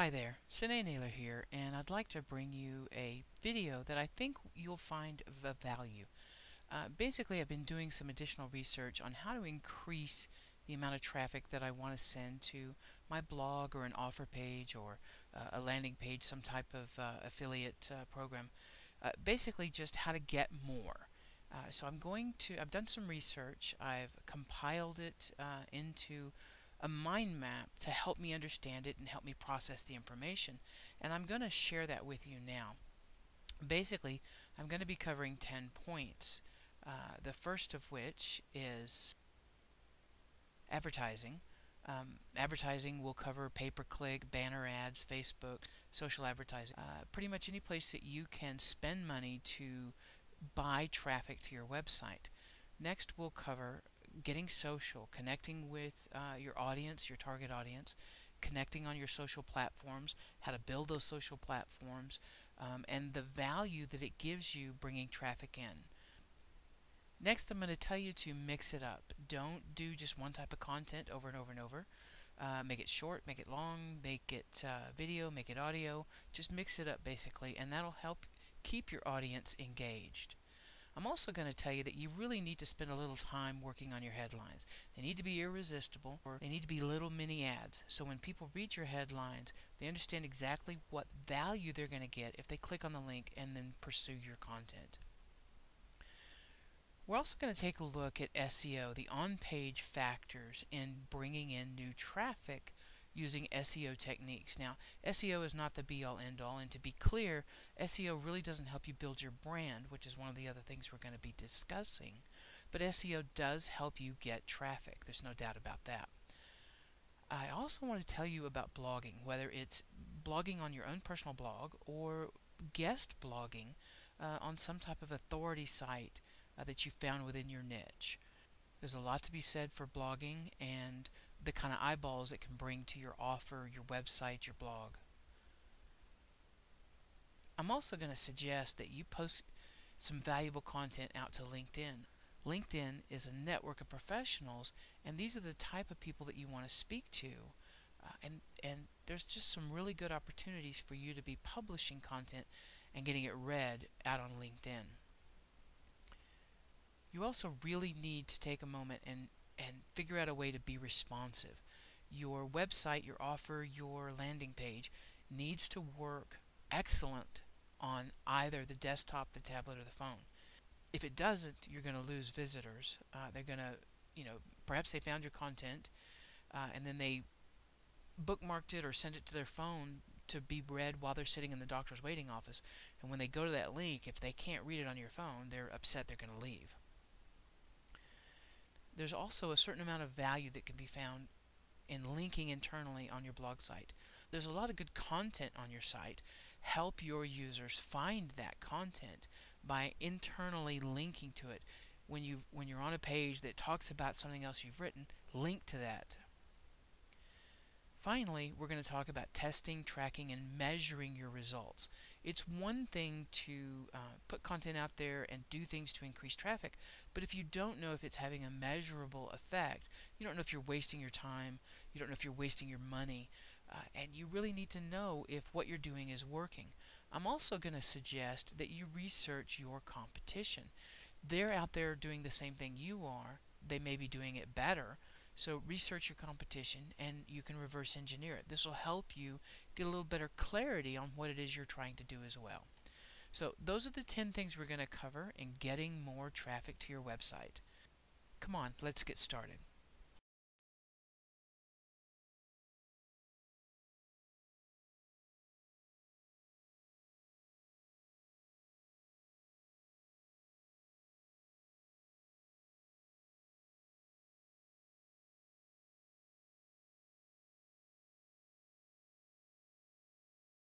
Hi there, Sine Naylor here, and I'd like to bring you a video that I think you'll find of value. Uh, basically, I've been doing some additional research on how to increase the amount of traffic that I want to send to my blog or an offer page or uh, a landing page, some type of uh, affiliate uh, program. Uh, basically, just how to get more. Uh, so I'm going to, I've done some research, I've compiled it into a mind map to help me understand it and help me process the information. And I'm going to share that with you now. Basically, I'm going to be covering 10 points. Uh, the first of which is advertising. Um, advertising will cover pay-per-click, banner ads, Facebook, social advertising. Uh, pretty much any place that you can spend money to buy traffic to your website. Next, we'll cover getting social, connecting with uh, your audience, your target audience, connecting on your social platforms, how to build those social platforms, um, and the value that it gives you bringing traffic in. Next, I'm going to tell you to mix it up. Don't do just one type of content over and over and over. Uh, make it short, make it long, make it uh, video, make it audio. Just mix it up basically, and that'll help keep your audience engaged. I'm also going to tell you that you really need to spend a little time working on your headlines. They need to be irresistible or they need to be little mini ads. So when people read your headlines, they understand exactly what value they're going to get if they click on the link and then pursue your content. We're also going to take a look at SEO, the on-page factors in bringing in new traffic using SEO techniques. Now, SEO is not the be all end all, and to be clear, SEO really doesn't help you build your brand, which is one of the other things we're going to be discussing. But SEO does help you get traffic, there's no doubt about that. I also want to tell you about blogging, whether it's blogging on your own personal blog or guest blogging uh, on some type of authority site uh, that you found within your niche. There's a lot to be said for blogging and the kind of eyeballs it can bring to your offer, your website, your blog. I'm also going to suggest that you post some valuable content out to LinkedIn. LinkedIn is a network of professionals, and these are the type of people that you want to speak to. Uh, and and there's just some really good opportunities for you to be publishing content and getting it read out on LinkedIn. You also really need to take a moment and, and figure out a way to be responsive. Your website, your offer, your landing page needs to work excellent on either the desktop, the tablet, or the phone. If it doesn't, you're going to lose visitors. Uh, they're going to, you know, perhaps they found your content uh, and then they bookmarked it or sent it to their phone to be read while they're sitting in the doctor's waiting office. And when they go to that link, if they can't read it on your phone, they're upset they're going to leave there's also a certain amount of value that can be found in linking internally on your blog site. There's a lot of good content on your site. Help your users find that content by internally linking to it. When you when you're on a page that talks about something else you've written, link to that. Finally, we're going to talk about testing, tracking, and measuring your results. It's one thing to uh, put content out there and do things to increase traffic, but if you don't know if it's having a measurable effect, you don't know if you're wasting your time, you don't know if you're wasting your money, uh, and you really need to know if what you're doing is working. I'm also going to suggest that you research your competition. They're out there doing the same thing you are, they may be doing it better, so research your competition and you can reverse engineer it. This will help you get a little better clarity on what it is you're trying to do as well. So those are the 10 things we're going to cover in getting more traffic to your website. Come on, let's get started.